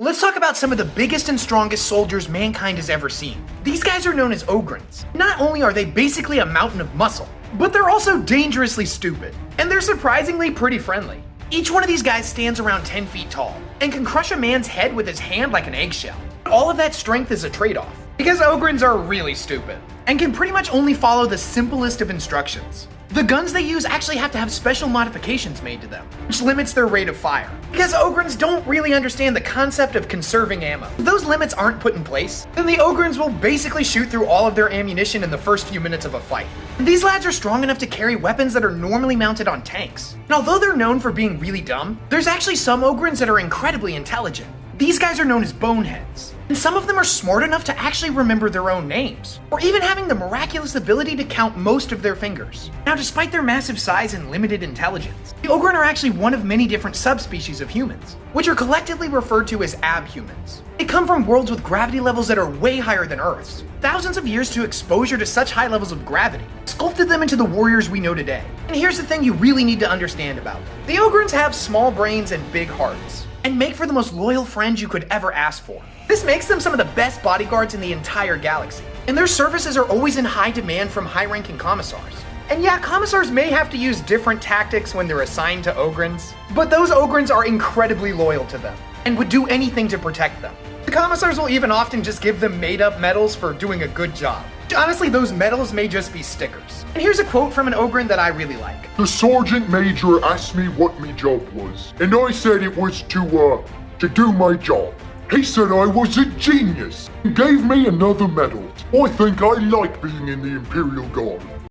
Let's talk about some of the biggest and strongest soldiers mankind has ever seen. These guys are known as Ogryns. Not only are they basically a mountain of muscle, but they're also dangerously stupid. And they're surprisingly pretty friendly. Each one of these guys stands around 10 feet tall, and can crush a man's head with his hand like an eggshell. All of that strength is a trade-off, because Ogryns are really stupid, and can pretty much only follow the simplest of instructions. The guns they use actually have to have special modifications made to them, which limits their rate of fire. Because Ogryns don't really understand the concept of conserving ammo. If those limits aren't put in place, then the Ogryns will basically shoot through all of their ammunition in the first few minutes of a fight. These lads are strong enough to carry weapons that are normally mounted on tanks. And although they're known for being really dumb, there's actually some Ogryns that are incredibly intelligent. These guys are known as boneheads. And some of them are smart enough to actually remember their own names, or even having the miraculous ability to count most of their fingers. Now, despite their massive size and limited intelligence, the Ogryn are actually one of many different subspecies of humans, which are collectively referred to as abhumans. They come from worlds with gravity levels that are way higher than Earth's. Thousands of years to exposure to such high levels of gravity sculpted them into the warriors we know today. And here's the thing you really need to understand about them. The Ogryns have small brains and big hearts, and make for the most loyal friends you could ever ask for. This makes them some of the best bodyguards in the entire galaxy, and their services are always in high demand from high-ranking commissars. And yeah, commissars may have to use different tactics when they're assigned to Ogryns, but those Ogryns are incredibly loyal to them, and would do anything to protect them. The commissars will even often just give them made-up medals for doing a good job. Honestly, those medals may just be stickers. And here's a quote from an Ogryn that I really like. The sergeant major asked me what my job was, and I said it was to, uh, to do my job. He said I was a genius and gave me another medal. I think I like being in the Imperial Guard.